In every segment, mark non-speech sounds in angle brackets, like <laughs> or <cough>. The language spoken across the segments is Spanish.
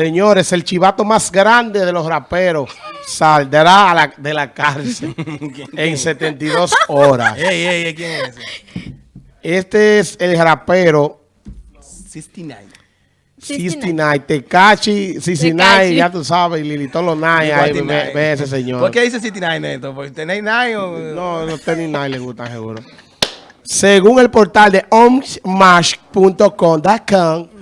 Señores, el chivato más grande de los raperos saldrá a la- de la cárcel <laughs> en 72 horas. <laughs> Ey, ey, ey, ¿quién es ese? Este es el rapero 69. 69, Tecachi, 69, Tekashi. ya tú sabes, Lilito Lonay, ahí ve, ve ese señor. ¿Por qué dice 69 Neto? ¿Por tenéis 9 o...? No, no tiene ni nada le gusta, seguro. Según el portal de omsmash.com.com, <laughs>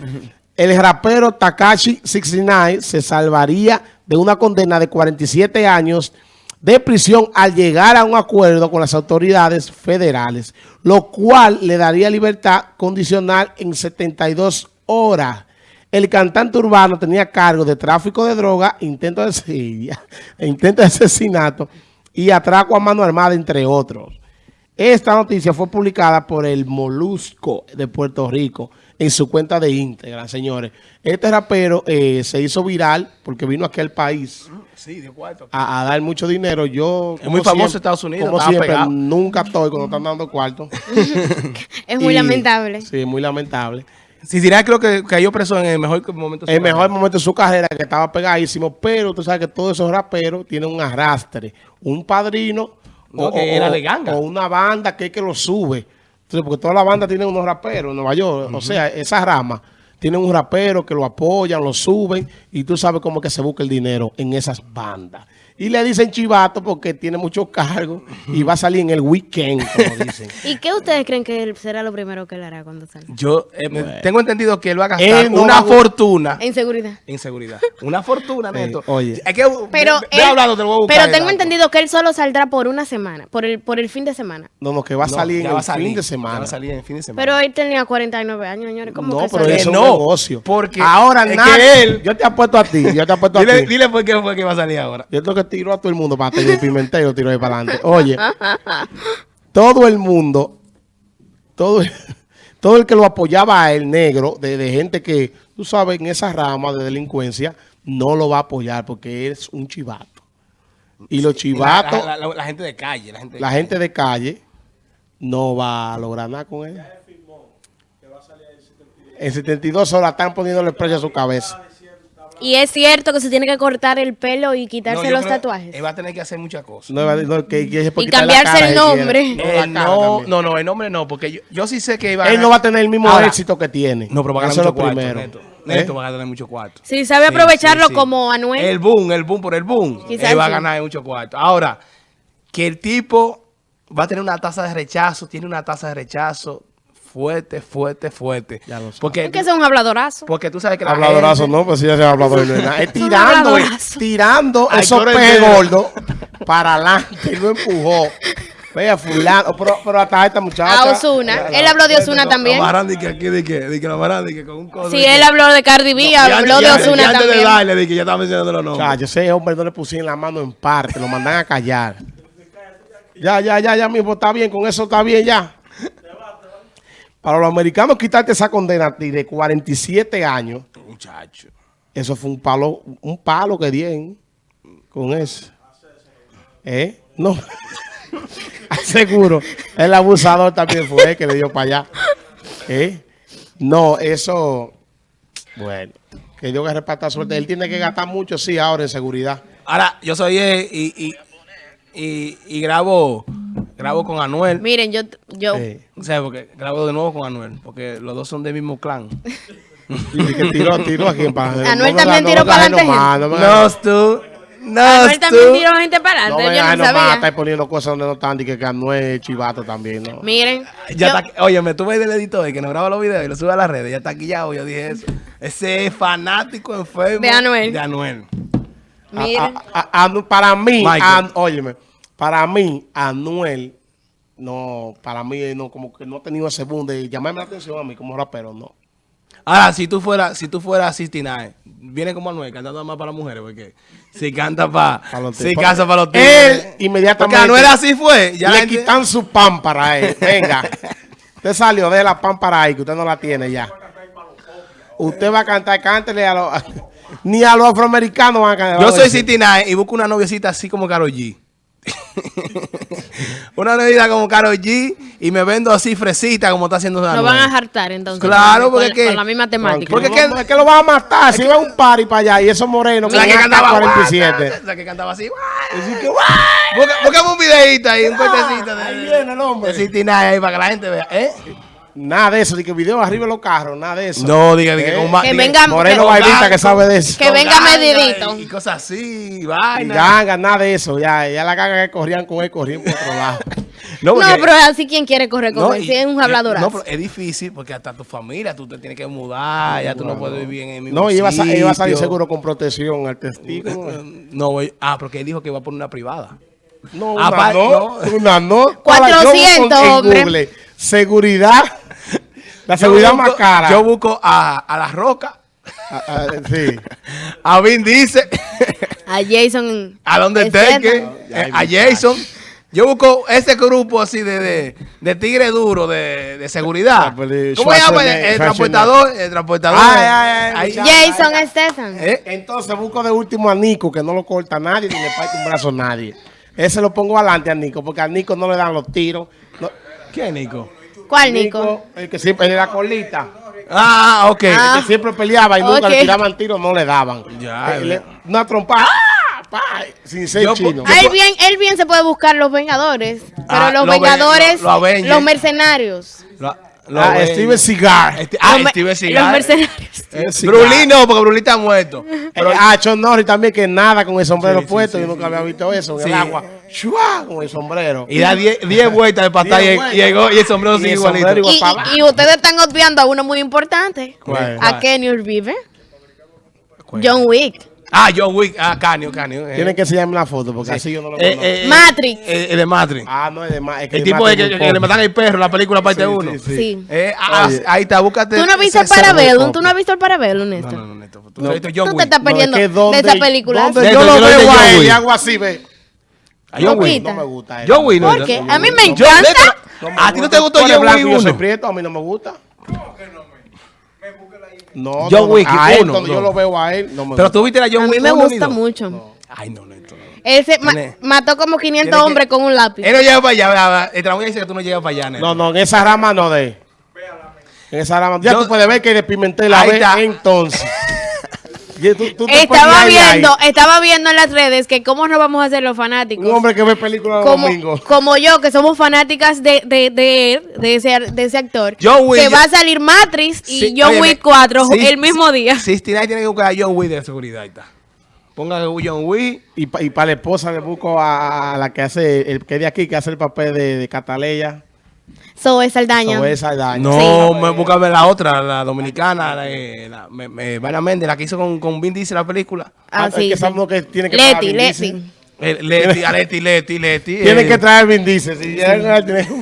el rapero Takashi 69 se salvaría de una condena de 47 años de prisión al llegar a un acuerdo con las autoridades federales, lo cual le daría libertad condicional en 72 horas. El cantante urbano tenía cargo de tráfico de droga, intento de <laughs> intento de asesinato y atraco a mano armada, entre otros. Esta noticia fue publicada por el Molusco de Puerto Rico en su cuenta de Instagram, señores. Este rapero eh, se hizo viral porque vino aquí al país Sí, de cuarto. a, a dar mucho dinero. Yo, Es muy famoso en Estados Unidos, Como siempre, pegado. nunca estoy cuando están dando cuarto. <laughs> Es muy Y- lamentable. Sí, muy lamentable. Si dirá creo que cayó preso en el mejor momento. de su El mejor carrera. momento de su carrera, que estaba pegadísimo, pero tú sabes que todos esos raperos tienen un arrastre, un padrino No, que era de ganga. o una banda que es que lo sube. Entonces, porque toda la banda tiene unos raperos en Nueva York, o sea, esa rama tienen un rapero que lo apoyan, lo suben, y tú sabes cómo es que se busca el dinero en esas bandas. Y le dicen chivato porque tiene muchos cargos y va a salir en el weekend, como <laughs> dicen. ¿Y qué ustedes creen que él será lo primero que él hará cuando salga? Yo eh, tengo entendido que él va a gastar no una va fortuna En seguridad. en seguridad. Una fortuna, Neto. oye. Hay que, Pero, ve- ve él- hablando, te lo voy a buscar pero tengo entendido que él solo saldrá por una semana, por el, por el fin de semana. No, no, que va a No, salir ya en va el a salir, fin de semana. va a salir en el fin de semana. Pero él tenía 49 años, señores. ¿Cómo No, que pero eso es un no, negocio. porque ahora es nada, que él- yo te apuesto a ti, yo te apuesto a dile, ti. dile por qué fue que va a salir ahora. Yo tengo que tiro a todo el mundo para tener Pimentel y lo tiro ahí para adelante. Oye, todo el mundo, todo el, todo el que lo apoyaba a él, negro, de, de gente que, tú sabes, en esa rama de delincuencia, no lo va a apoyar porque es un chivato. Y los chivatos, La, la- la- la gente de calle. La gente de la gente de calle, no va a lograr nada con él. En 72 horas están poniéndole precio a su cabeza. Y es cierto que se tiene que cortar el pelo y quitarse No, los creo- tatuajes. Él va a tener que hacer muchas cosas. No, no, que- que Y cambiarse cara el nombre. No, no, también. no, no, el nombre no, porque yo, yo sí sé que iba a Él no va a tener el mismo Ahora, éxito que tiene. No, pero va a ganar mucho lo cuarto, primero. Neto. ¿Eh? Va a ganar mucho cuarto. Si sabe Sí, aprovecharlo sí, sí. como Anuel. El boom, el boom por el boom. Quizás él va a sí. ganar mucho cuarto. Ahora, que el tipo va a tener una tasa de rechazo, tiene una tasa de rechazo fuerte, fuerte, fuerte. Ya lo. Porque, que es un habladorazo. porque tú sabes que la Habladorazo, gente- no, pues sí, ya se ha hablador. <laughs> es nada. Es un tirando, tirando Ay, esos negro. gordos <laughs> para adelante. y lo empujó. Vea, fulano. Pero, pero hasta esta muchacha. A Ozuna. Él habló de Ozuna también. De que aquí, de que, de que de que con un codo. Sí, de él habló de Cardi B, Y habló de antes también. del baile, de que ya estaba mencionando los nombres. Chacho, ese hombre no le pusieron la mano en parte. Lo mandan a callar. Ya, ya, ya, ya mismo está bien. Con eso está bien ya. Para los americanos quitarte esa condena a ti de 47 años. Muchacho. Eso fue un palo, un palo que dieron con eso. ¿Eh? No. <laughs> Seguro. El abusador también fue el que le dio para allá. ¿Eh? No, eso. Bueno. Que Dios que reparta suerte. Él tiene que gastar mucho, sí, ahora en seguridad. Ahora, yo soy él y, y, y, y grabo, grabo con Anuel. Miren, yo, yo, O sea, porque grabo de nuevo con Anuel, porque los dos son del mismo clan. <laughs> y que tiró, tiró aquí en para. Anuel también tiró para adelante, No, No, tú. No, Anuel también tú. tiró gente para no adelante, me yo no sabía. estar poniendo cosas donde no están. Y que, que Anuel es chivato también, ¿no? Miren, Ya yo- está, oye, me tuve del editor que nos graba los videos y lo sube a las redes. Ya está aquí ya, yo dije eso. Ese es fanático enfermo De Anuel. De Anuel. miren. A- a- a- para mí, óyeme, para mí, Anuel, no, para mí, no, como que no ha tenido ese boom de llamarme la atención a mí como rapero, no. Ahora, si tú fueras, si tú fueras 69, viene como Anuel cantando más para las mujeres, porque si canta para, <laughs> si canta para los Él, tigres. inmediatamente, Porque Anuel así fue. Ya le gente- quitan su pan para él. Venga, usted salió de la pan para ahí, que usted no la tiene ya. Usted va a cantar, cántele a los... <laughs> Ni a los afroamericanos van a cantar. Yo soy 69 y busco una noviecita así como Karol G. <laughs> una bebida como Karol G y me vendo así fresita como está haciendo Nos van a jartar entonces. Claro, con- porque con, que- con la misma temática. Porque Porque que- es que lo van a matar. Si va un party para allá y esos morenos La que cantaba AK-47. La que cantaba así. Busca- Buscame un videito ahí, un cortecito de, ahí viene el hombre. de 69 ahí para que la gente vea. ¿Eh? Nada de eso, de que video arriba de los carros, nada de eso. No, diga, diga, Eh, con Que venga- Moreno bailita que sabe de eso. Que venga medidito. Y, y cosas así, vaina. ganga, nada de eso. Ya, ya la ganga que corrían con él, corrían por otro lado. <laughs> No, porque- pero así quien quiere correr con no, él. Si es un habladorazo. No, pero es difícil porque hasta tu familia, tú te tienes que mudar, ya tú no puedes vivir en el mismo No, iba a, iba a salir seguro con protección al testigo. No, voy- ah, porque él dijo que iba a poner una privada. No, una Apa- no, no. una no. 400, Para, yo busco en hombre. Google, Seguridad. La seguridad más cara. Yo busco a, a La Roca, Ah, ah, sí. <laughs> a Vin Diesel, A Jason. <laughs> a donde Statham. eh, a Jason. Yo busco ese grupo así de, de, de tigre duro, de, de seguridad. ¿Cómo se llama? El, transportador. El transportador. Ay, ay, ay, Ahí- muchacho. Jason Statham. ¿Eh? Entonces busco de último a Nico, que no lo corta nadie ni le parte un brazo a nadie. Ese lo pongo adelante a Nico, porque a Nico no le dan los tiros. No- ¿Quién, Nico? ¿Cuál, Nico? el que siempre era colita. Ah, ok. Ah. El que siempre peleaba y nunca le tiraban tiros, no le daban. Ya, Eh, le- una trompa, ¡ah! Pa, sin ser Yo- chino. Ah, él bien, él bien se puede buscar los Vengadores. Pero Ah, los lo ve- Vengadores, lo- lo Avengers. los mercenarios. Lo Ah, ven. Steven Seagal. Este- ah, los, me- Steven los Seagal. mercenarios. Eh. Brulí no, porque Brulí está muerto. Pero, ah, John Norris también, que nada con el sombrero Sí, sí, puesto. sí, Yo nunca había visto eso en Sí. el agua. ¡Shua! Con el sombrero. Y da 10 10 vueltas de patada y, llegó y el sombrero Y sigue el igualito. sombrero Y, igual. y- y ustedes están obviando a uno muy importante. ¿Cuál? A Kenny Reeves. John Wick. Ah, John Wick. Ah, Canio, Canio. eh. Tienen que enseñarme la foto, porque así yo no lo Eh, conozco. eh, Matrix. eh, el de Matrix. Ah, no, es de que el de tipo de que, que le matan el perro, la película parte Sí, 1. sí, sí. Sí. Eh, ah, Oye. ahí está, búscate. ¿Tú no viste el ese- ese Parabellum? poco. ¿Tú no has visto el Parabellum, No, Néstor? no, no, Néstor. Tú No. has visto John Tú te Wick. estás perdiendo No, es que de donde- esa película. donde De- yo de- lo de veo a él Wick. y hago así, ve. A John Wick. No me gusta. John Wick. no, ¿Por no, qué? no, A mí no, me no. encanta. No ¿A ti no te gustó John blanco Wick y yo soy 1? prieto, a mí no me gusta. No, John no, no, Wick a él, uno, cuando no. yo lo veo a él, no me Pero gusta. tú viste la John A mí Wick me gusta mucho. Ay, no, no. Él se ma- mató como 500 tiene que- hombres con un lápiz. Él no llega para allá. El trabajo dice que tú no llegas para allá, Néstor. No, no, en esa rama no de. En esa rama. Ya Yo- tú puedes ver que de Pimentel la ve entonces. Y tú- tú te Estaba ahí, viendo, estaba viendo en las redes que cómo nos vamos a hacer los fanáticos. Un hombre que ve películas los como, domingos. como yo, que somos fanáticas de, de, de, él, de, ese, de ese actor. John Wick, que yo- va a salir Matrix y Sí, John Wick 4 sí, el mismo día. 69 tiene que buscar a John Wick de seguridad. Ahí está. Ponga a John Wick. Y, pa- y para la esposa le busco a, a la que hace, el que de aquí, que hace el papel de, de Cataleya. Zoe Saldaña. No, sí. me, búscame la otra, la dominicana, la, eh, me, me, Méndez, la que hizo con, con Vin Diesel la película. Ah, ah sí, es que sí. que tiene que Leti, eh, Leti. Leti, Leti, Leti, <laughs> Leti. Tiene eh. que traer Vin Diesel. Si ya no tiene <laughs>